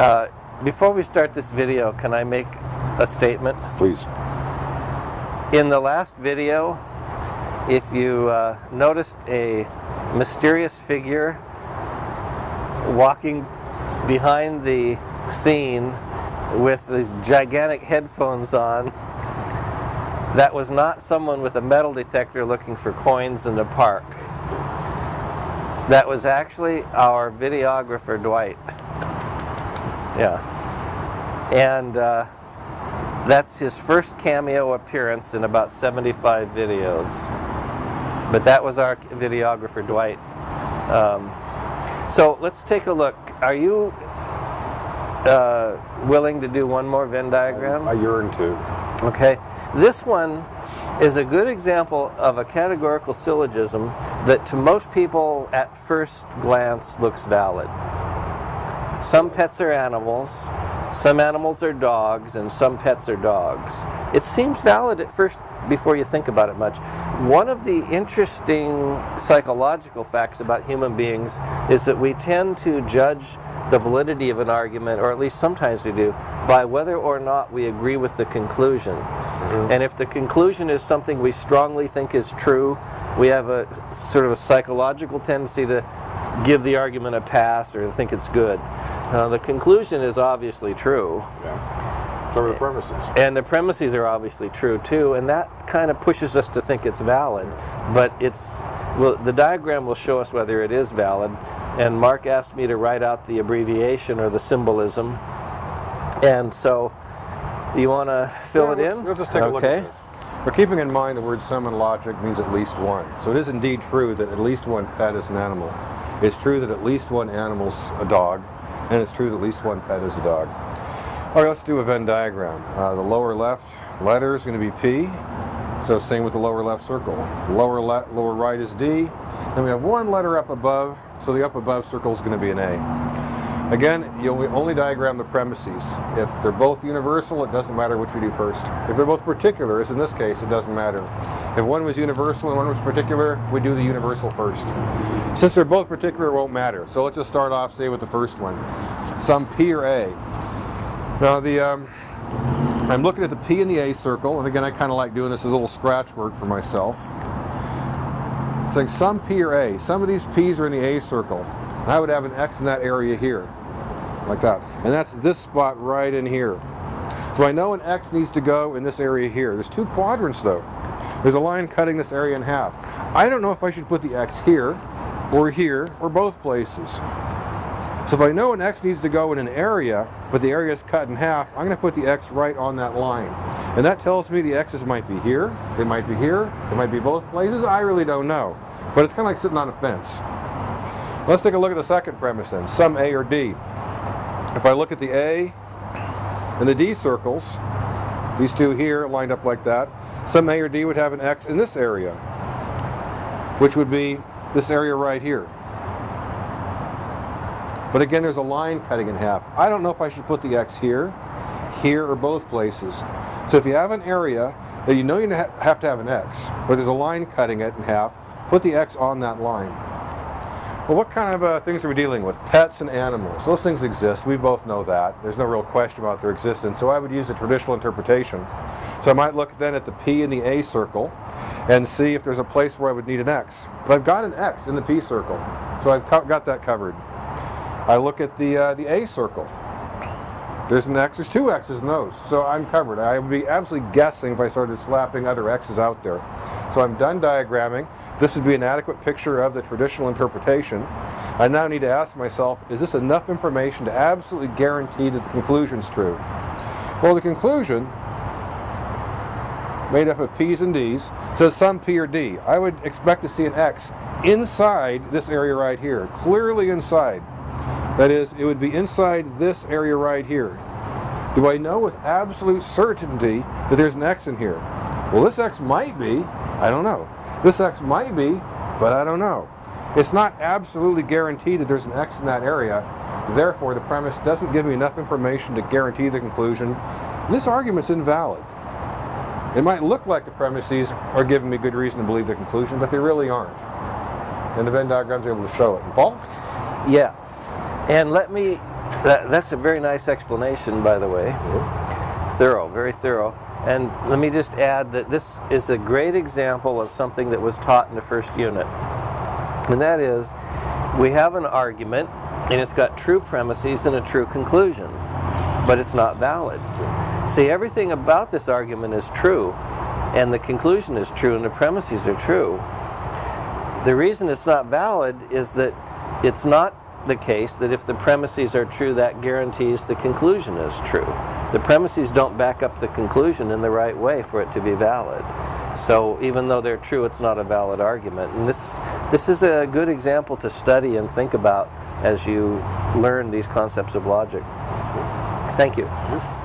Uh, before we start this video, can I make a statement? Please. In the last video, if you uh, noticed a mysterious figure walking behind the scene with these gigantic headphones on, that was not someone with a metal detector looking for coins in the park. That was actually our videographer, Dwight. Yeah. And uh, that's his first cameo appearance in about 75 videos. But that was our videographer, Dwight. Um, so let's take a look. Are you uh, willing to do one more Venn diagram? I, I yearn to. Okay. This one is a good example of a categorical syllogism that to most people at first glance looks valid. Some pets are animals, some animals are dogs, and some pets are dogs. It seems valid at first before you think about it much. One of the interesting psychological facts about human beings is that we tend to judge the validity of an argument, or at least sometimes we do, by whether or not we agree with the conclusion. Mm-hmm. And if the conclusion is something we strongly think is true, we have a sort of a psychological tendency to give the argument a pass or think it's good. Uh, the conclusion is obviously true. Yeah. So are the premises. And the premises are obviously true too, and that kind of pushes us to think it's valid. But it's well, the diagram will show us whether it is valid. And Mark asked me to write out the abbreviation or the symbolism. And so, you want to fill yeah, it let's, in? Let's just take okay. a look at this. We're keeping in mind the word some in logic means at least one. So it is indeed true that at least one pet is an animal. It's true that at least one animal's a dog, and it's true that at least one pet is a dog. All right, let's do a Venn diagram. Uh, the lower left letter is going to be P, so same with the lower left circle. The lower left, lower right is D, and we have one letter up above, so the up above circle is going to be an A. Again, you only diagram the premises. If they're both universal, it doesn't matter which we do first. If they're both particular, as in this case, it doesn't matter. If one was universal and one was particular, we do the universal first. Since they're both particular, it won't matter. So let's just start off, say, with the first one. Some P or A. Now, the um, I'm looking at the P and the A circle, and again, I kind of like doing this as a little scratch work for myself. Saying some P or A. Some of these P's are in the A circle. I would have an X in that area here like that. And that's this spot right in here. So I know an X needs to go in this area here. There's two quadrants though. There's a line cutting this area in half. I don't know if I should put the X here, or here, or both places. So if I know an X needs to go in an area, but the area is cut in half, I'm going to put the X right on that line. And that tells me the X's might be here, they might be here, they might be both places, I really don't know. But it's kind of like sitting on a fence. Let's take a look at the second premise then, some A or D. If I look at the A and the D circles, these two here lined up like that, some A or D would have an X in this area, which would be this area right here. But again, there's a line cutting in half. I don't know if I should put the X here, here, or both places. So if you have an area that you know you have to have an X, but there's a line cutting it in half, put the X on that line. Well, what kind of uh, things are we dealing with? Pets and animals. Those things exist. We both know that. There's no real question about their existence. So I would use a traditional interpretation. So I might look then at the P and the A circle and see if there's a place where I would need an X. But I've got an X in the P circle. So I've got that covered. I look at the, uh, the A circle. There's an X, there's two X's in those, so I'm covered. I would be absolutely guessing if I started slapping other X's out there. So I'm done diagramming. This would be an adequate picture of the traditional interpretation. I now need to ask myself, is this enough information to absolutely guarantee that the conclusion is true? Well, the conclusion, made up of P's and D's, says some P or D. I would expect to see an X inside this area right here, clearly inside. That is, it would be inside this area right here. Do I know with absolute certainty that there's an X in here? Well, this X might be, I don't know. This X might be, but I don't know. It's not absolutely guaranteed that there's an X in that area. Therefore, the premise doesn't give me enough information to guarantee the conclusion. This argument's invalid. It might look like the premises are giving me good reason to believe the conclusion, but they really aren't. And the Venn diagram's able to show it. Paul? Yeah. And let me That, that's a very nice explanation, by the way. Thorough, very thorough. And let me just add that this is a great example of something that was taught in the first unit. And that is, we have an argument, and it's got true premises and a true conclusion, but it's not valid. See, everything about this argument is true, and the conclusion is true, and the premises are true. The reason it's not valid is that it's not the case that if the premises are true, that guarantees the conclusion is true. The premises don't back up the conclusion in the right way for it to be valid. So even though they're true, it's not a valid argument. And this, this is a good example to study and think about as you learn these concepts of logic. Thank you. Mm-hmm.